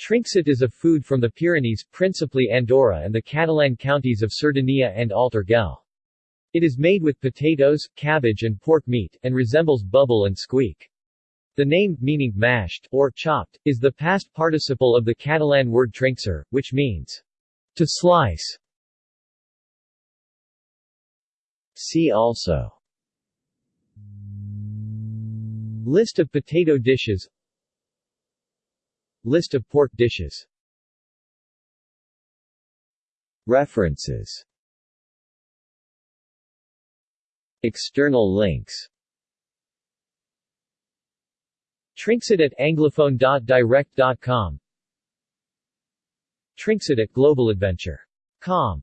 Trinxat is a food from the Pyrenees, principally Andorra and the Catalan counties of Cerdanya and Alt Urgell. It is made with potatoes, cabbage and pork meat, and resembles bubble and squeak. The name, meaning mashed or chopped, is the past participle of the Catalan word trinxar, which means to slice. See also List of potato dishes List of pork dishes. References. External links. Trinxat at anglophone.direct.com Trinxat at globaladventure.com